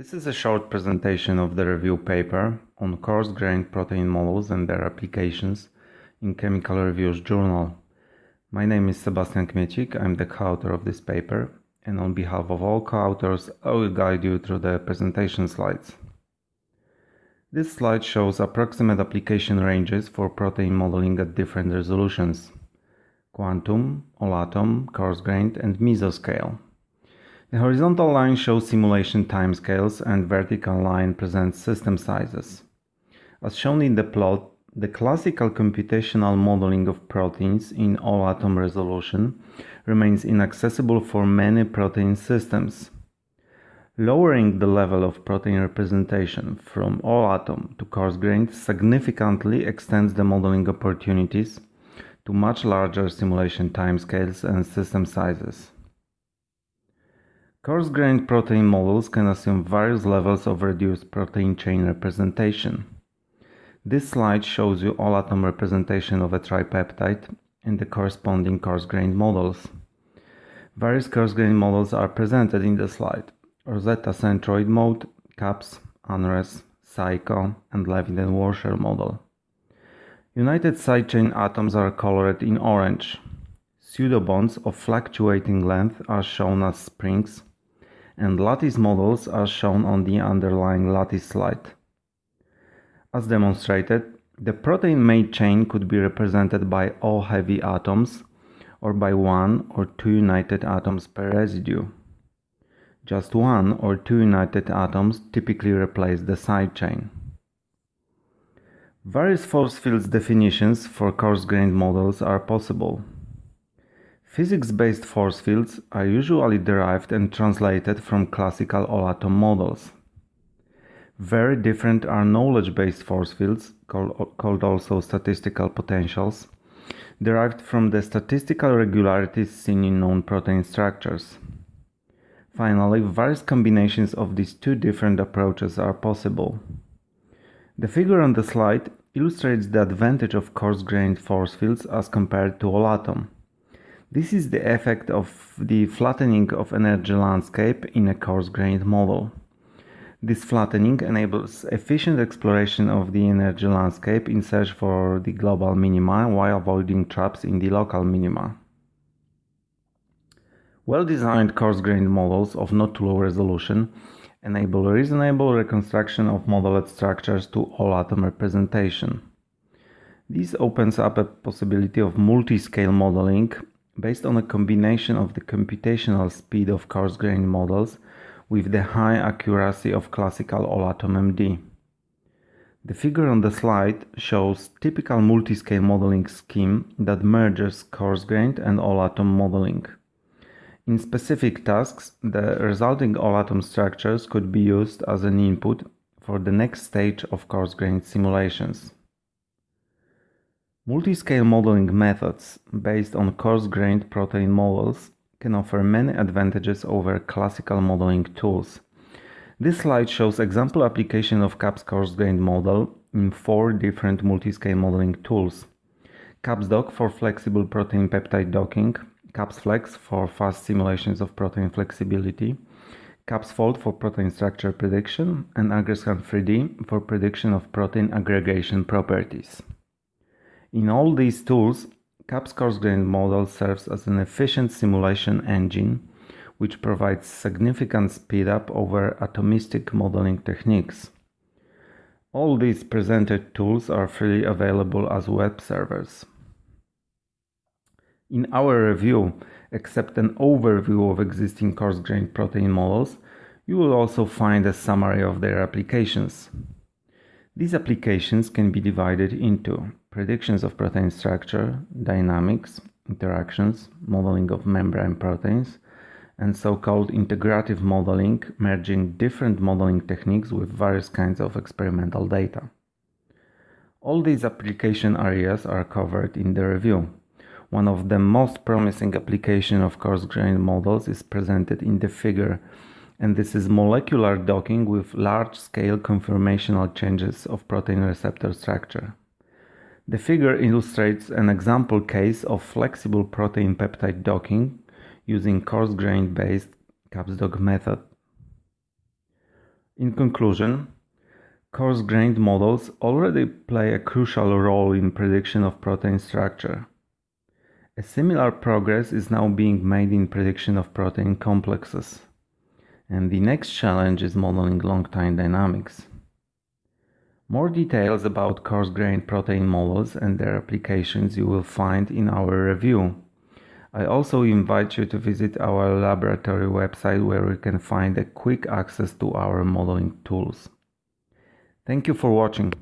This is a short presentation of the review paper on coarse-grained protein models and their applications in Chemical Reviews Journal. My name is Sebastian Kmiecik, I'm the co-author of this paper, and on behalf of all co-authors, I will guide you through the presentation slides. This slide shows approximate application ranges for protein modeling at different resolutions. Quantum, all atom, coarse-grained and mesoscale. The horizontal line shows simulation timescales and vertical line presents system sizes. As shown in the plot, the classical computational modeling of proteins in all atom resolution remains inaccessible for many protein systems. Lowering the level of protein representation from all atom to coarse grained significantly extends the modeling opportunities to much larger simulation timescales and system sizes. Coarse-grained protein models can assume various levels of reduced protein chain representation. This slide shows you all atom representation of a tripeptide and the corresponding coarse-grained models. Various coarse-grained models are presented in the slide. Rosetta centroid mode, CABS, UNRES, SICHO, and Levitt-Warshel model. United side chain atoms are colored in orange. Pseudobonds of fluctuating length are shown as springs and lattice models are shown on the underlying lattice slide. As demonstrated, the protein main chain could be represented by all heavy atoms or by one or two united atoms per residue. Just one or two united atoms typically replace the side chain. Various force fields definitions for coarse-grained models are possible. Physics-based force fields are usually derived and translated from classical all-atom models. Very different are knowledge-based force fields, called, also statistical potentials, derived from the statistical regularities seen in known protein structures. Finally, various combinations of these two different approaches are possible. The figure on the slide illustrates the advantage of coarse-grained force fields as compared to all-atom. This is the effect of the flattening of energy landscape in a coarse-grained model. This flattening enables efficient exploration of the energy landscape in search for the global minima while avoiding traps in the local minima. Well-designed coarse-grained models of not too low resolution enable reasonable reconstruction of modeled structures to all-atom representation. This opens up a possibility of multi-scale modeling based on a combination of the computational speed of coarse-grained models with the high accuracy of classical all-atom MD. The figure on the slide shows typical multi-scale modeling scheme that merges coarse-grained and all-atom modeling. In specific tasks, the resulting all-atom structures could be used as an input for the next stage of coarse-grained simulations. Multiscale modeling methods based on coarse-grained protein models can offer many advantages over classical modeling tools. This slide shows example application of CABS coarse-grained model in four different multiscale modeling tools. CABS-dock for flexible protein peptide docking, CABS-flex for fast simulations of protein flexibility, CABS-fold for protein structure prediction, and Aggrescan 3D for prediction of protein aggregation properties. In all these tools, CABS coarse-grained model serves as an efficient simulation engine which provides significant speed up over atomistic modeling techniques. All these presented tools are freely available as web servers. In our review, except an overview of existing coarse-grained protein models, you will also find a summary of their applications. These applications can be divided into predictions of protein structure, dynamics, interactions, modeling of membrane proteins, and so-called integrative modeling, merging different modeling techniques with various kinds of experimental data. All these application areas are covered in the review. One of the most promising application of coarse-grained models is presented in the figure and this is molecular docking with large-scale conformational changes of protein receptor structure. The figure illustrates an example case of flexible protein peptide docking using coarse-grained based CABS-dock method. In conclusion, coarse grained models already play a crucial role in prediction of protein structure. A similar progress is now being made in prediction of protein complexes. And the next challenge is modeling long time dynamics. More details about coarse-grained protein models and their applications you will find in our review. I also invite you to visit our laboratory website where you can find a quick access to our modeling tools. Thank you for watching.